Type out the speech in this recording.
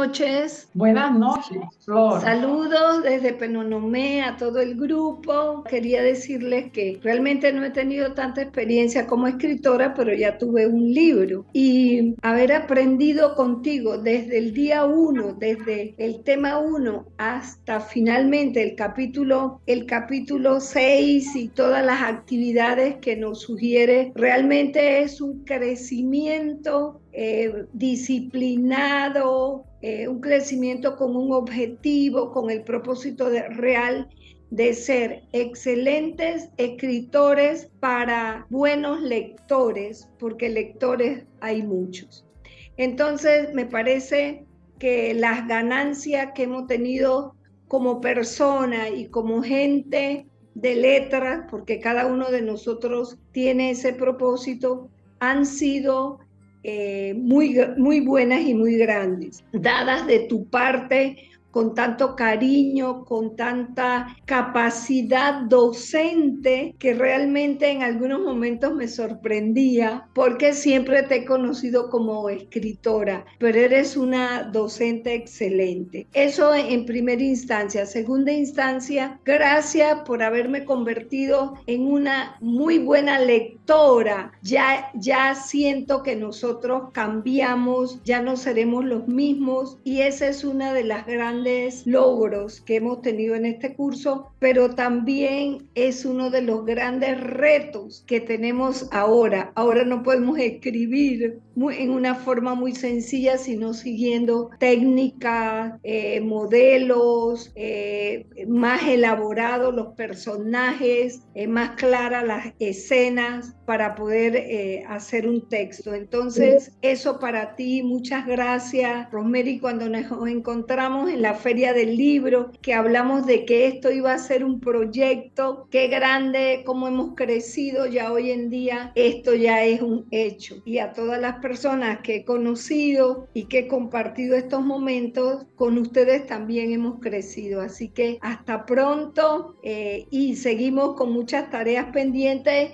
noches. Buenas noches, Flor. Saludos desde Penonomé a todo el grupo. Quería decirles que realmente no he tenido tanta experiencia como escritora, pero ya tuve un libro. Y haber aprendido contigo desde el día uno, desde el tema uno hasta finalmente el capítulo, el capítulo 6 y todas las actividades que nos sugiere, realmente es un crecimiento eh, disciplinado, eh, un crecimiento con un objetivo, con el propósito de, real de ser excelentes escritores para buenos lectores, porque lectores hay muchos. Entonces, me parece que las ganancias que hemos tenido como persona y como gente de letras, porque cada uno de nosotros tiene ese propósito, han sido eh, muy, muy buenas y muy grandes, dadas de tu parte con tanto cariño, con tanta capacidad docente que realmente en algunos momentos me sorprendía porque siempre te he conocido como escritora, pero eres una docente excelente. Eso en primera instancia. Segunda instancia, gracias por haberme convertido en una muy buena lectora. Ya, ya siento que nosotros cambiamos, ya no seremos los mismos y esa es una de las grandes logros que hemos tenido en este curso, pero también es uno de los grandes retos que tenemos ahora. Ahora no podemos escribir en una forma muy sencilla, sino siguiendo técnicas, eh, modelos eh, más elaborados, los personajes, eh, más claras las escenas para poder hacer un texto. Entonces, eso para ti, muchas gracias, Rosemary, cuando nos encontramos en la feria del libro, que hablamos de que esto iba a ser un proyecto, qué grande, cómo hemos crecido ya hoy en día, esto ya es un hecho. Y a todas las personas que he conocido y que he compartido estos momentos, con ustedes también hemos crecido. Así que hasta pronto eh, y seguimos con muchas tareas pendientes.